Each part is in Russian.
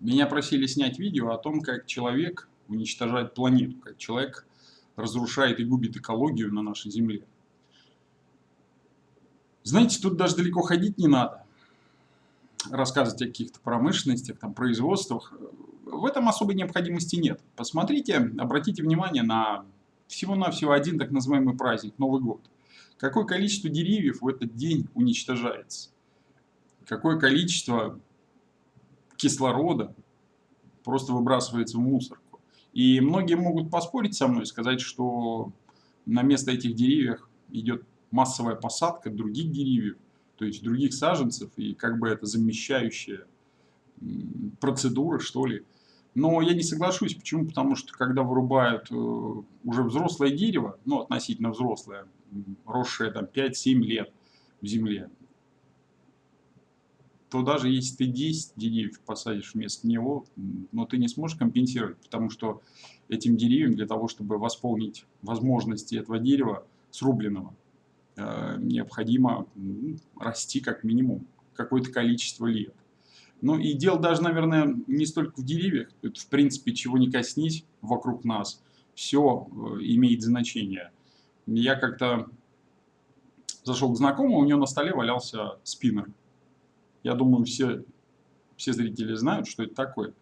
Меня просили снять видео о том, как человек уничтожает планету, как человек разрушает и губит экологию на нашей Земле. Знаете, тут даже далеко ходить не надо, рассказывать о каких-то промышленностях, там, производствах. В этом особой необходимости нет. Посмотрите, обратите внимание на всего-навсего один так называемый праздник, Новый год. Какое количество деревьев в этот день уничтожается? Какое количество кислорода просто выбрасывается в мусорку. И многие могут поспорить со мной, сказать, что на место этих деревьев идет массовая посадка других деревьев, то есть других саженцев, и как бы это замещающая процедура, что ли. Но я не соглашусь. Почему? Потому что когда вырубают э, уже взрослое дерево, ну, относительно взрослое, росшее там 5-7 лет в земле, то даже если ты 10 деревьев посадишь вместо него, но ты не сможешь компенсировать, потому что этим деревьям для того, чтобы восполнить возможности этого дерева срубленного, э, необходимо расти как минимум какое-то количество лет. Ну и дело даже, наверное, не столько в деревьях, это в принципе чего не коснись вокруг нас, все э, имеет значение. Я как-то зашел к знакомому, у него на столе валялся спиннер. Я думаю, все, все зрители знают, что это такое.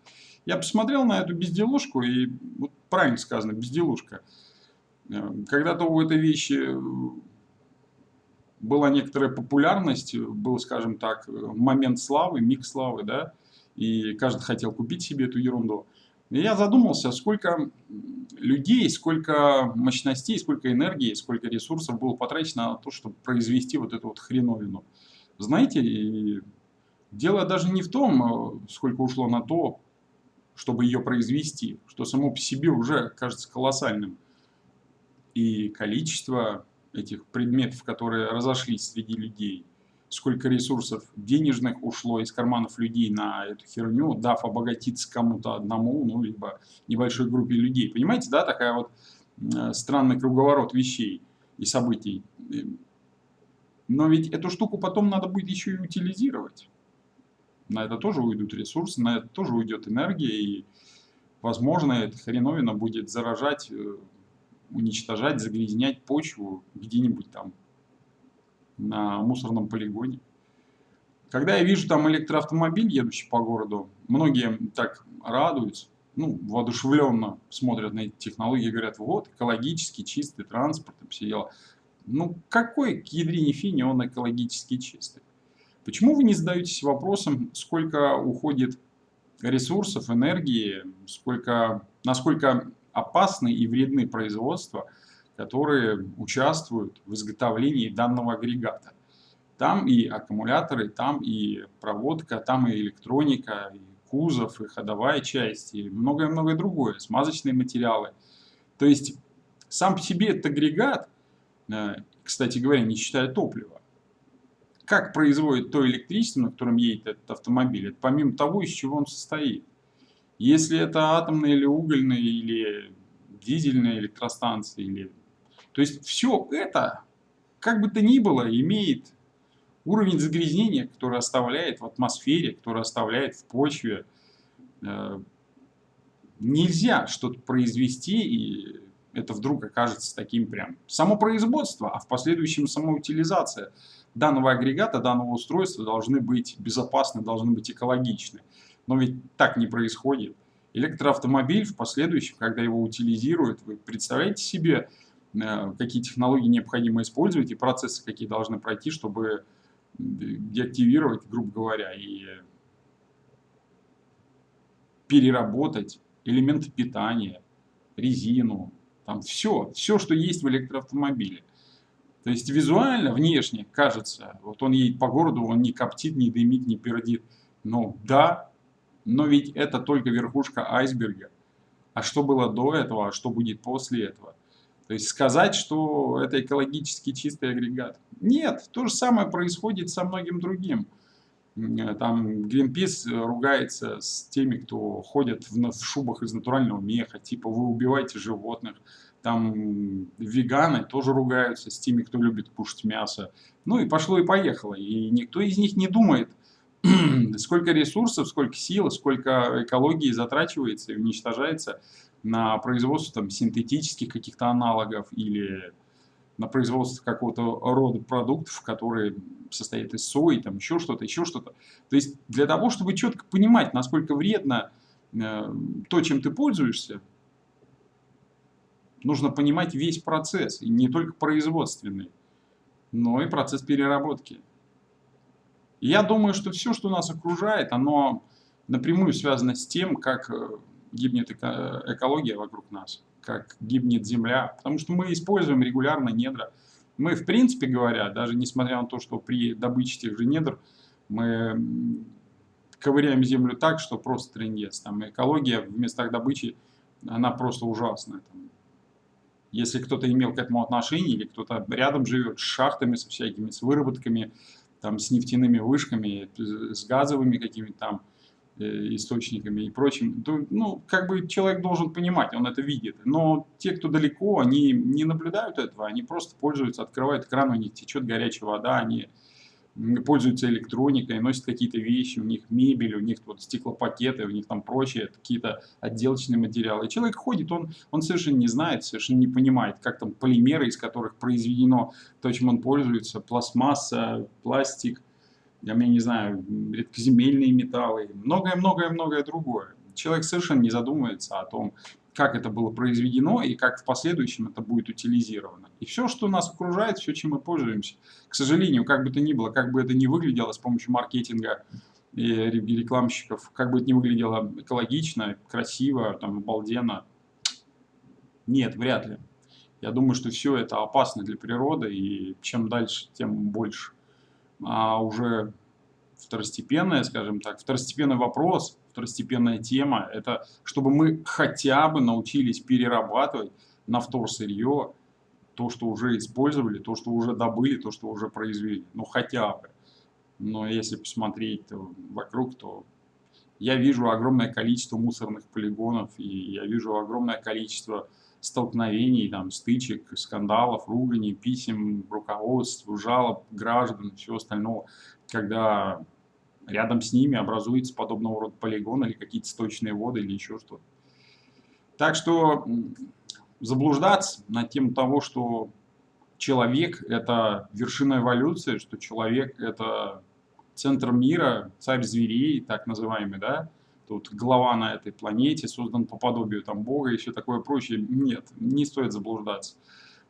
Я посмотрел на эту безделушку, и вот правильно сказано, безделушка. Э, когда-то у этой вещи была некоторая популярность, был, скажем так, момент славы, миг славы, да, и каждый хотел купить себе эту ерунду. И я задумался, сколько людей, сколько мощностей, сколько энергии, сколько ресурсов было потрачено на то, чтобы произвести вот эту вот хреновину. Знаете, Дело даже не в том, э, сколько ушло на то, чтобы ее произвести, что само по себе уже кажется колоссальным. И количество этих предметов, которые разошлись среди людей, сколько ресурсов денежных ушло из карманов людей на эту херню, дав обогатиться кому-то одному, ну, либо небольшой группе людей. Понимаете, да, такая вот э, странный круговорот вещей и событий. Но ведь эту штуку потом надо будет еще и утилизировать на это тоже уйдут ресурсы, на это тоже уйдет энергия, и, возможно, эта хреновина будет заражать, э, уничтожать, загрязнять почву где-нибудь там на мусорном полигоне. Когда я вижу там электроавтомобиль, едущий по городу, многие так радуются, ну, воодушевленно смотрят на эти технологии и говорят, вот, экологически чистый транспорт, все дела. Ну, какой к ядрине фини он экологически чистый? Почему вы не задаетесь вопросом, сколько уходит ресурсов, энергии, сколько, насколько опасны и вредны производства, которые участвуют в изготовлении данного агрегата? Там и аккумуляторы, там и проводка, там и электроника, и кузов, и ходовая часть, и многое-многое другое, смазочные материалы. То есть сам по себе этот агрегат, э, кстати говоря, не считая топлива, как производит то электричество, на котором едет этот автомобиль, это помимо того, из чего он состоит. Если это атомная или угольная, или дизельная электростанция, или... то есть все это, как бы то ни было, имеет уровень загрязнения, который оставляет в атмосфере, который оставляет в почве. Э, нельзя что-то произвести, и это вдруг окажется таким прям. Само производство, а в последующем самоутилизация – данного агрегата, данного устройства должны быть безопасны, должны быть экологичны. Но ведь так не происходит. Электроавтомобиль в последующем, когда его утилизируют, вы представляете себе, э, какие технологии необходимо использовать и процессы какие должны пройти, чтобы деактивировать, грубо говоря, и переработать элементы питания, резину, там все, все, что есть в электроавтомобиле. То есть визуально, внешне кажется, вот он едет по городу, он не коптит, не дымит, не пердит. Ну да, но ведь это только верхушка айсберга. А что было до этого, а что будет после этого? То есть сказать, что это экологически чистый агрегат. Нет, то же самое происходит со многим другим. Там Greenpeace ругается с теми, кто ходят в, в шубах из натурального меха, типа вы убиваете животных там веганы тоже ругаются с теми, кто любит кушать мясо. Ну и пошло и поехало. И никто из них не думает сколько ресурсов, сколько сил, сколько экологии затрачивается и уничтожается на производство там, синтетических каких-то аналогов или на производство какого-то рода продуктов, которые состоят из сои, там еще что-то, еще что-то. То есть для того, чтобы четко понимать, насколько вредно э, то, чем ты пользуешься, нужно понимать весь процесс, и не только производственный, но и процесс переработки. Я думаю, что все, что нас окружает, оно напрямую связано с тем, как э, гибнет экология вокруг нас как гибнет земля, потому что мы используем регулярно недра. Мы, в принципе говоря, даже несмотря на то, что при добыче тех же недр мы ковыряем землю так, что просто трендец. Там экология в местах добычи, она просто ужасная. Если кто-то имел к этому отношение, или кто-то рядом живет с шахтами, со всякими, с выработками, там, с нефтяными вышками, с газовыми какими-то там, источниками и прочим, то, ну, как бы человек должен понимать, он это видит. Но те, кто далеко, они не наблюдают этого, они просто пользуются, открывают экран, у них течет горячая вода, они пользуются электроникой, носят какие-то вещи, у них мебель, у них вот стеклопакеты, у них там прочие какие-то отделочные материалы. И человек ходит, он, он совершенно не знает, совершенно не понимает, как там полимеры, из которых произведено то, чем он пользуется, пластмасса, пластик – я не знаю, редкоземельные металлы, многое-многое-многое другое. Человек совершенно не задумывается о том, как это было произведено и как в последующем это будет утилизировано. И все, что нас окружает, все, чем мы пользуемся, к сожалению, как бы то ни было, как бы это ни выглядело с помощью маркетинга и рекламщиков, как бы это ни выглядело экологично, красиво, там, обалденно, нет, вряд ли. Я думаю, что все это опасно для природы, и чем дальше, тем больше а уже второстепенная, скажем так, второстепенный вопрос, второстепенная тема, это чтобы мы хотя бы научились перерабатывать на вторсырье то, что уже использовали, то, что уже добыли, то, что уже произвели. Ну, хотя бы. Но если посмотреть вокруг, то я вижу огромное количество мусорных полигонов, и я вижу огромное количество столкновений, там, стычек, скандалов, руганий, писем, руководств, жалоб граждан и всего остального, когда рядом с ними образуется подобного рода полигон или какие-то сточные воды или еще что-то. Так что заблуждаться на тему того, что человек – это вершина эволюции, что человек – это центр мира, царь зверей, так называемый, да, тут глава на этой планете, создан по подобию там Бога и все такое прочее. Нет, не стоит заблуждаться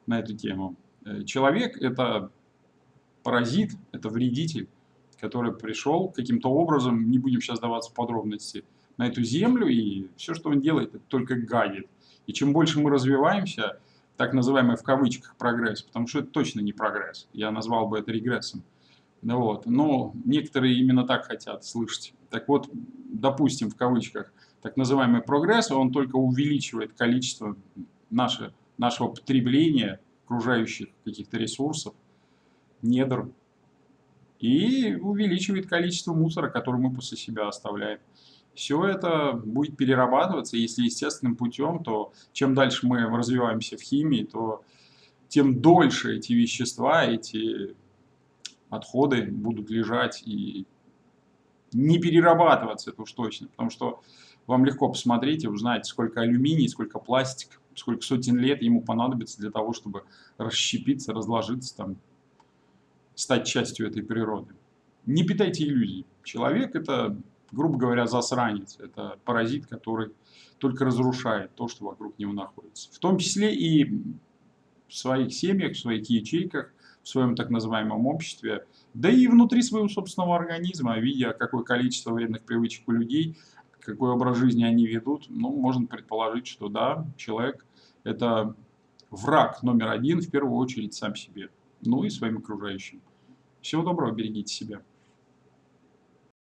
на эту тему. Э, человек – это паразит, это вредитель, который пришел каким-то образом, не будем сейчас даваться в подробности, на эту землю, и все, что он делает, это только гадит. И чем больше мы развиваемся, так называемый в кавычках прогресс, потому что это точно не прогресс, я назвал бы это регрессом, вот. Но некоторые именно так хотят слышать. Так вот, допустим, в кавычках, так называемый прогресс, он только увеличивает количество наше, нашего потребления окружающих каких-то ресурсов, недр, и увеличивает количество мусора, который мы после себя оставляем. Все это будет перерабатываться, если естественным путем, то чем дальше мы развиваемся в химии, то тем дольше эти вещества, эти отходы будут лежать и не перерабатываться, это уж точно. Потому что вам легко посмотреть и узнать, сколько алюминий, сколько пластик, сколько сотен лет ему понадобится для того, чтобы расщепиться, разложиться, там, стать частью этой природы. Не питайте иллюзий. Человек это, грубо говоря, засранец. Это паразит, который только разрушает то, что вокруг него находится. В том числе и в своих семьях, в своих ячейках, в своем так называемом обществе, да и внутри своего собственного организма, видя, какое количество вредных привычек у людей, какой образ жизни они ведут, ну, можно предположить, что да, человек – это враг номер один, в первую очередь, сам себе, ну и своим окружающим. Всего доброго, берегите себя.